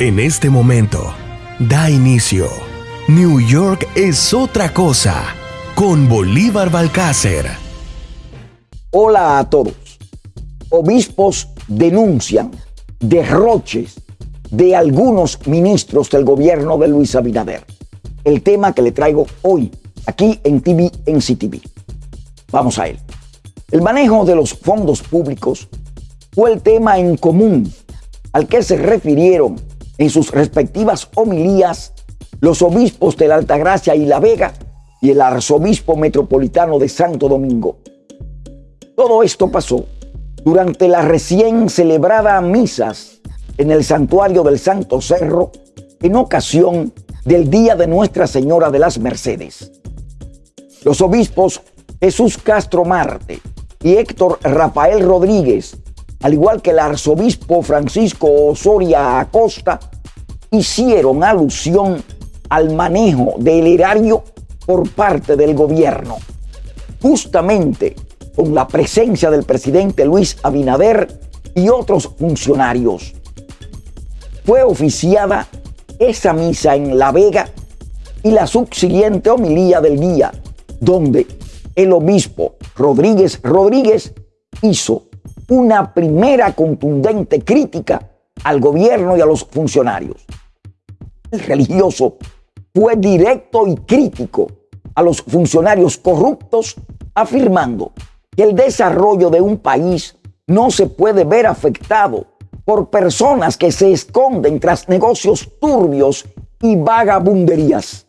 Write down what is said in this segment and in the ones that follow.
En este momento, da inicio. New York es otra cosa con Bolívar Balcácer. Hola a todos. Obispos denuncian derroches de algunos ministros del gobierno de Luis Abinader. El tema que le traigo hoy aquí en TV en CTV. Vamos a él. El manejo de los fondos públicos fue el tema en común al que se refirieron en sus respectivas homilías los obispos de la Altagracia y La Vega y el arzobispo metropolitano de Santo Domingo. Todo esto pasó durante la recién celebrada misas en el santuario del Santo Cerro en ocasión del Día de Nuestra Señora de las Mercedes. Los obispos Jesús Castro Marte y Héctor Rafael Rodríguez al igual que el arzobispo Francisco Osoria Acosta, hicieron alusión al manejo del erario por parte del gobierno, justamente con la presencia del presidente Luis Abinader y otros funcionarios. Fue oficiada esa misa en La Vega y la subsiguiente homilía del día, donde el obispo Rodríguez Rodríguez hizo una primera contundente crítica al gobierno y a los funcionarios. El religioso fue directo y crítico a los funcionarios corruptos, afirmando que el desarrollo de un país no se puede ver afectado por personas que se esconden tras negocios turbios y vagabunderías.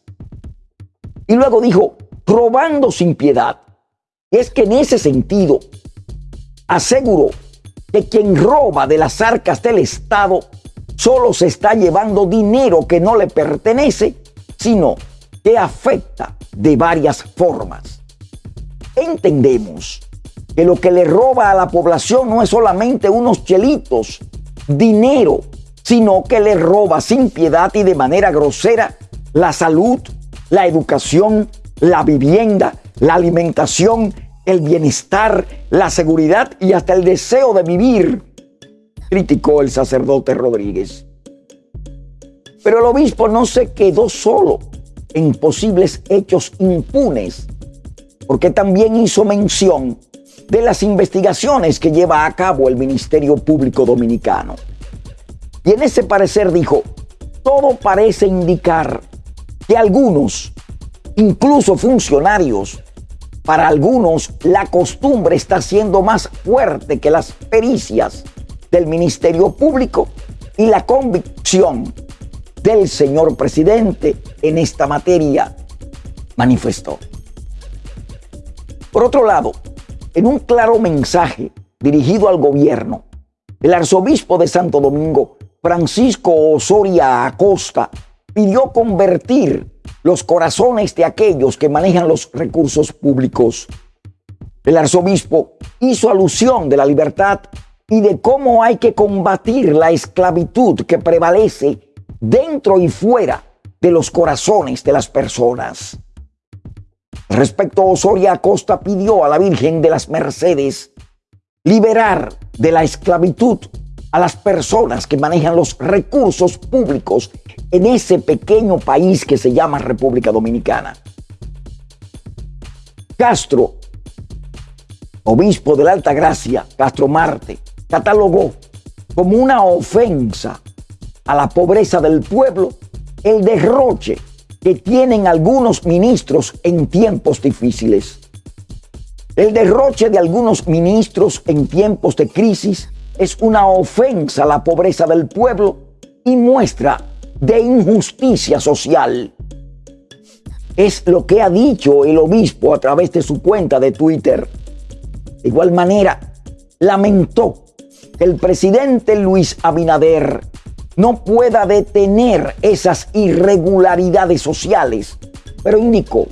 Y luego dijo, robando sin piedad. Y es que en ese sentido, aseguró que quien roba de las arcas del Estado solo se está llevando dinero que no le pertenece, sino que afecta de varias formas. Entendemos que lo que le roba a la población no es solamente unos chelitos, dinero, sino que le roba sin piedad y de manera grosera la salud, la educación, la vivienda, la alimentación, el bienestar, la seguridad y hasta el deseo de vivir, criticó el sacerdote Rodríguez. Pero el obispo no se quedó solo en posibles hechos impunes, porque también hizo mención de las investigaciones que lleva a cabo el Ministerio Público Dominicano. Y en ese parecer dijo, todo parece indicar que algunos, incluso funcionarios, para algunos, la costumbre está siendo más fuerte que las pericias del Ministerio Público y la convicción del señor presidente en esta materia, manifestó. Por otro lado, en un claro mensaje dirigido al gobierno, el arzobispo de Santo Domingo, Francisco Osoria Acosta, pidió convertir los corazones de aquellos que manejan los recursos públicos. El arzobispo hizo alusión de la libertad y de cómo hay que combatir la esclavitud que prevalece dentro y fuera de los corazones de las personas. Respecto a Osoria Acosta pidió a la Virgen de las Mercedes liberar de la esclavitud a las personas que manejan los recursos públicos en ese pequeño país que se llama República Dominicana. Castro, obispo de la Alta Gracia, Castro Marte, catalogó como una ofensa a la pobreza del pueblo el derroche que tienen algunos ministros en tiempos difíciles. El derroche de algunos ministros en tiempos de crisis es una ofensa a la pobreza del pueblo y muestra de injusticia social. Es lo que ha dicho el obispo a través de su cuenta de Twitter. De igual manera, lamentó que el presidente Luis Abinader no pueda detener esas irregularidades sociales, pero indicó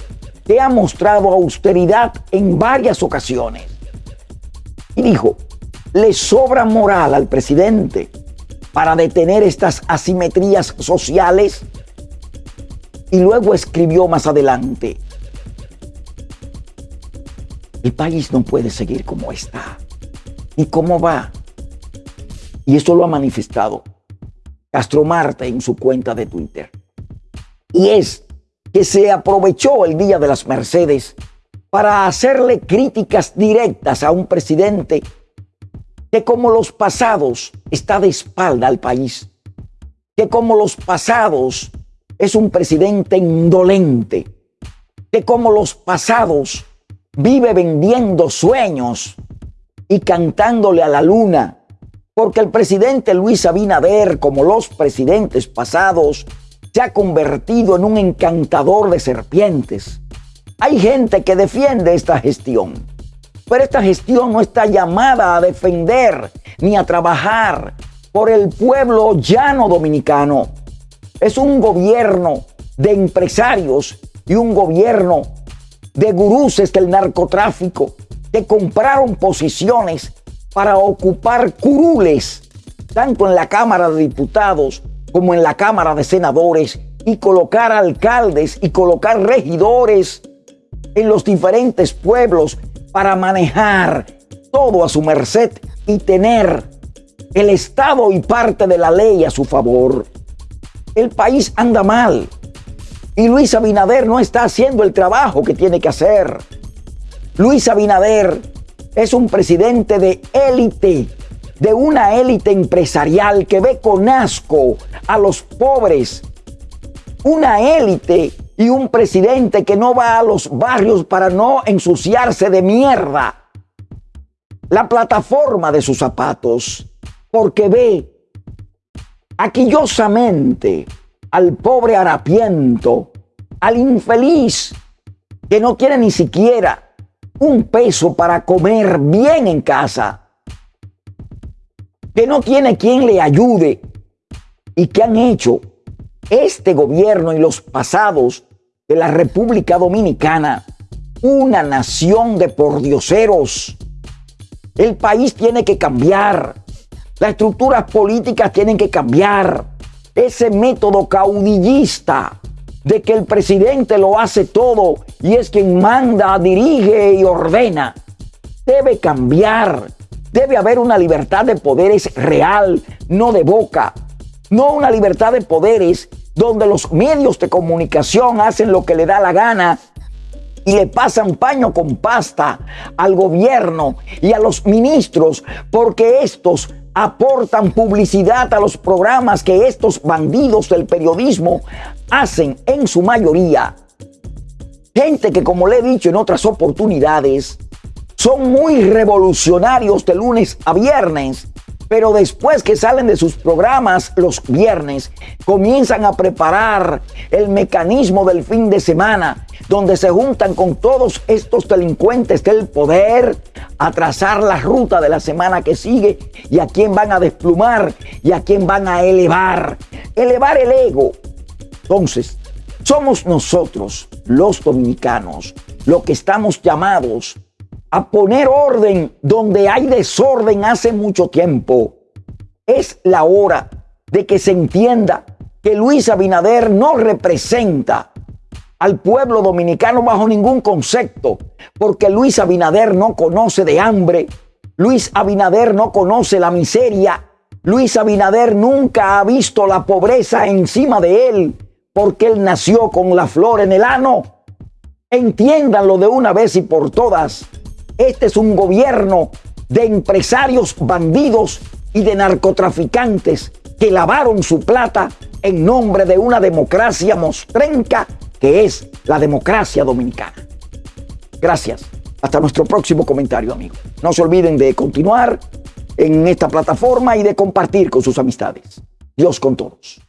que ha mostrado austeridad en varias ocasiones. Y dijo, le sobra moral al presidente para detener estas asimetrías sociales? Y luego escribió más adelante, el país no puede seguir como está. ¿Y cómo va? Y eso lo ha manifestado Castro Marte en su cuenta de Twitter. Y es que se aprovechó el Día de las Mercedes para hacerle críticas directas a un presidente que como los pasados está de espalda al país, que como los pasados es un presidente indolente, que como los pasados vive vendiendo sueños y cantándole a la luna, porque el presidente Luis Abinader, como los presidentes pasados, se ha convertido en un encantador de serpientes. Hay gente que defiende esta gestión, pero esta gestión no está llamada a defender ni a trabajar por el pueblo llano dominicano. Es un gobierno de empresarios y un gobierno de guruses del narcotráfico que compraron posiciones para ocupar curules, tanto en la Cámara de Diputados como en la Cámara de Senadores, y colocar alcaldes y colocar regidores en los diferentes pueblos para manejar todo a su merced y tener el Estado y parte de la ley a su favor. El país anda mal y Luis Abinader no está haciendo el trabajo que tiene que hacer. Luis Abinader es un presidente de élite, de una élite empresarial que ve con asco a los pobres. Una élite y un presidente que no va a los barrios para no ensuciarse de mierda. La plataforma de sus zapatos, porque ve aquillosamente al pobre harapiento, al infeliz que no quiere ni siquiera un peso para comer bien en casa, que no tiene quien le ayude y que han hecho este gobierno y los pasados de la República Dominicana una nación de pordioseros. El país tiene que cambiar. Las estructuras políticas tienen que cambiar. Ese método caudillista de que el presidente lo hace todo y es quien manda, dirige y ordena. Debe cambiar. Debe haber una libertad de poderes real, no de boca. No una libertad de poderes donde los medios de comunicación hacen lo que le da la gana y le pasan paño con pasta al gobierno y a los ministros porque estos aportan publicidad a los programas que estos bandidos del periodismo hacen en su mayoría. Gente que, como le he dicho en otras oportunidades, son muy revolucionarios de lunes a viernes, pero después que salen de sus programas los viernes, comienzan a preparar el mecanismo del fin de semana donde se juntan con todos estos delincuentes del poder a trazar la ruta de la semana que sigue y a quién van a desplumar y a quién van a elevar. Elevar el ego. Entonces, somos nosotros, los dominicanos, los que estamos llamados a poner orden donde hay desorden hace mucho tiempo. Es la hora de que se entienda que Luis Abinader no representa al pueblo dominicano bajo ningún concepto, porque Luis Abinader no conoce de hambre, Luis Abinader no conoce la miseria, Luis Abinader nunca ha visto la pobreza encima de él, porque él nació con la flor en el ano. Entiéndanlo de una vez y por todas. Este es un gobierno de empresarios bandidos y de narcotraficantes que lavaron su plata en nombre de una democracia mostrenca que es la democracia dominicana. Gracias. Hasta nuestro próximo comentario, amigo. No se olviden de continuar en esta plataforma y de compartir con sus amistades. Dios con todos.